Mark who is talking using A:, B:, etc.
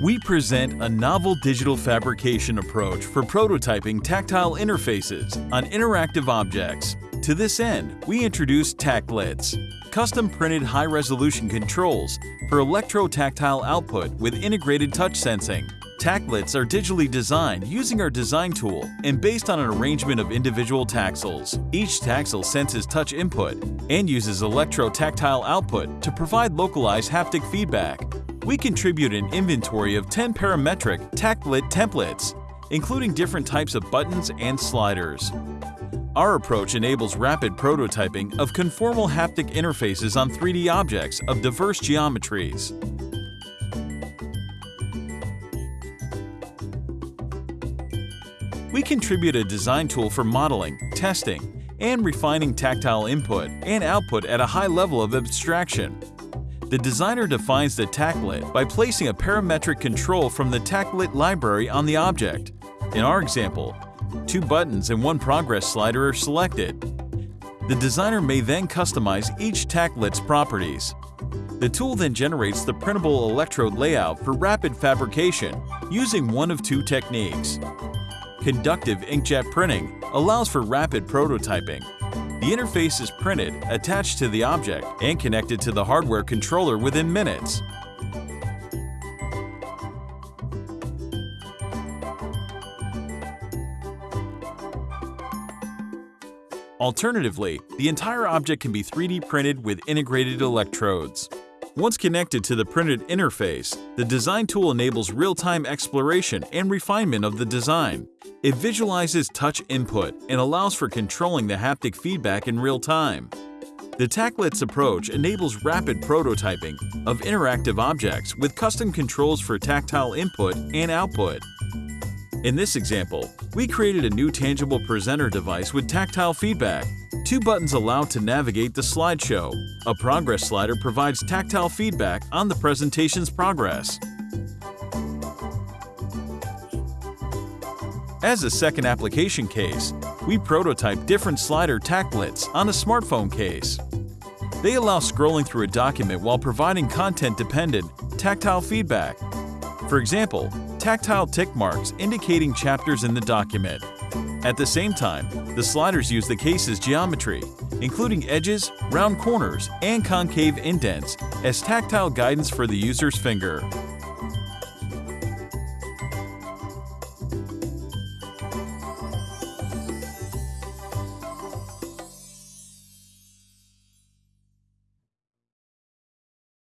A: We present a novel digital fabrication approach for prototyping tactile interfaces on interactive objects. To this end, we introduced Tactlets, custom-printed high-resolution controls for electro-tactile output with integrated touch sensing. Tactlets are digitally designed using our design tool and based on an arrangement of individual taxels. Each taxel senses touch input and uses electro-tactile output to provide localized haptic feedback. We contribute an inventory of 10 parametric Tactlet templates, including different types of buttons and sliders. Our approach enables rapid prototyping of conformal haptic interfaces on 3D objects of diverse geometries. We contribute a design tool for modeling, testing, and refining tactile input and output at a high level of abstraction. The designer defines the Tactlet by placing a parametric control from the Tactlet library on the object. In our example, two buttons and one progress slider are selected. The designer may then customize each Tactlet's properties. The tool then generates the printable electrode layout for rapid fabrication using one of two techniques. Conductive inkjet printing allows for rapid prototyping. The interface is printed, attached to the object, and connected to the hardware controller within minutes. Alternatively, the entire object can be 3D printed with integrated electrodes. Once connected to the printed interface, the design tool enables real-time exploration and refinement of the design. It visualizes touch input and allows for controlling the haptic feedback in real time. The Tactlets approach enables rapid prototyping of interactive objects with custom controls for tactile input and output. In this example, we created a new tangible presenter device with tactile feedback Two buttons allow to navigate the slideshow. A progress slider provides tactile feedback on the presentation's progress. As a second application case, we prototype different slider tactlets on a smartphone case. They allow scrolling through a document while providing content-dependent, tactile feedback. For example, tactile tick marks indicating chapters in the document. At the same time, the sliders use the case's geometry, including edges, round corners, and concave indents, as tactile guidance for the user's finger.